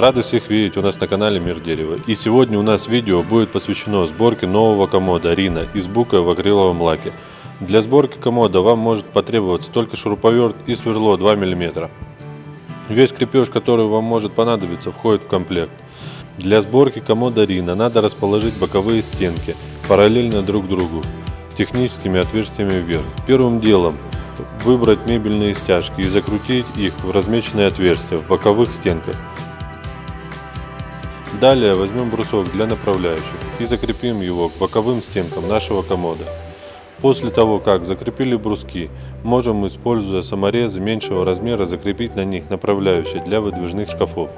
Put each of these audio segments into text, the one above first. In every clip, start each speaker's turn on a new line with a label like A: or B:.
A: Рады всех видеть у нас на канале Мир Дерева. И сегодня у нас видео будет посвящено сборке нового комода Рина из бука в акриловом лаке. Для сборки комода вам может потребоваться только шуруповерт и сверло 2 мм. Весь крепеж, который вам может понадобиться, входит в комплект. Для сборки комода Рина надо расположить боковые стенки параллельно друг другу техническими отверстиями вверх. Первым делом выбрать мебельные стяжки и закрутить их в размеченные отверстия в боковых стенках. Далее возьмем брусок для направляющих и закрепим его к боковым стенкам нашего комода. После того, как закрепили бруски, можем, используя саморезы меньшего размера, закрепить на них направляющие для выдвижных шкафов.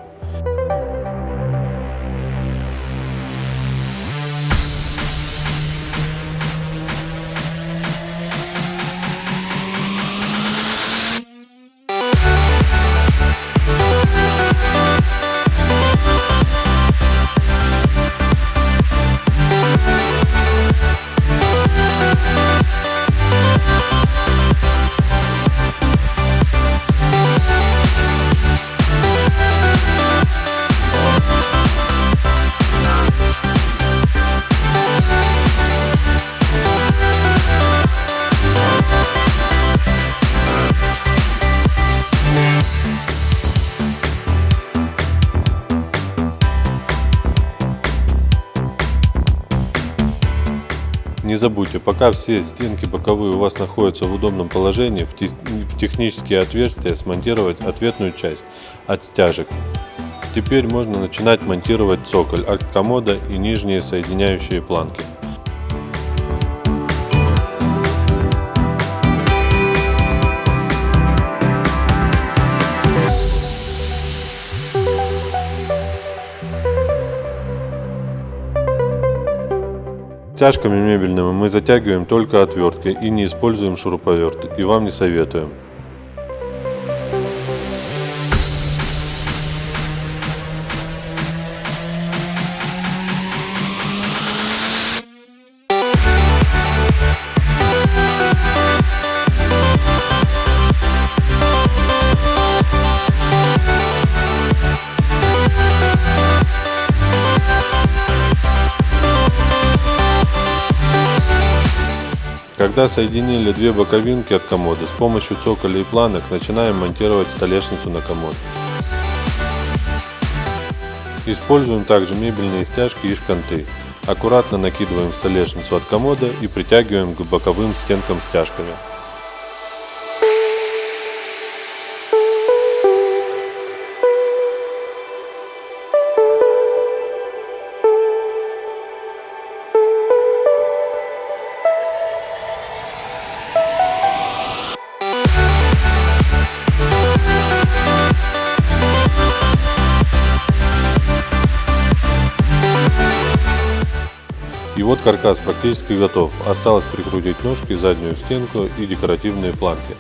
A: Не забудьте, пока все стенки боковые у вас находятся в удобном положении, в технические отверстия смонтировать ответную часть от стяжек. Теперь можно начинать монтировать цоколь от комода и нижние соединяющие планки. Стяжками мебельными мы затягиваем только отверткой и не используем шуруповерт, и вам не советуем. Когда соединили две боковинки от комода, с помощью цоколя и планок начинаем монтировать столешницу на комод. Используем также мебельные стяжки и шканты. Аккуратно накидываем столешницу от комода и притягиваем к боковым стенкам стяжками. И вот каркас практически готов. Осталось прикрутить ножки, заднюю стенку и декоративные планки.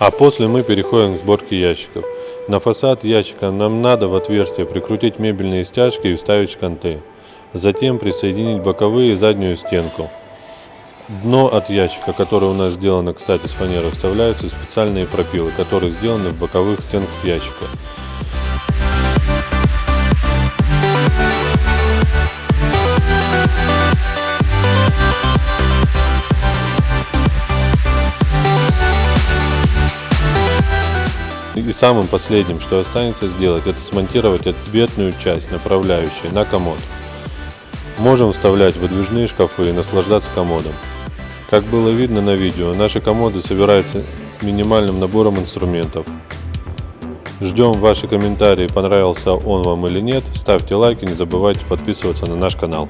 A: А после мы переходим к сборке ящиков. На фасад ящика нам надо в отверстие прикрутить мебельные стяжки и вставить шканты. Затем присоединить боковые и заднюю стенку. Дно от ящика, которое у нас сделано, кстати, с фанеры, вставляются специальные пропилы, которые сделаны в боковых стенках ящика. И самым последним, что останется сделать, это смонтировать ответную часть, направляющую на комод. Можем вставлять выдвижные шкафы и наслаждаться комодом. Как было видно на видео, наши комоды собираются минимальным набором инструментов. Ждем ваши комментарии, понравился он вам или нет. Ставьте лайки, не забывайте подписываться на наш канал.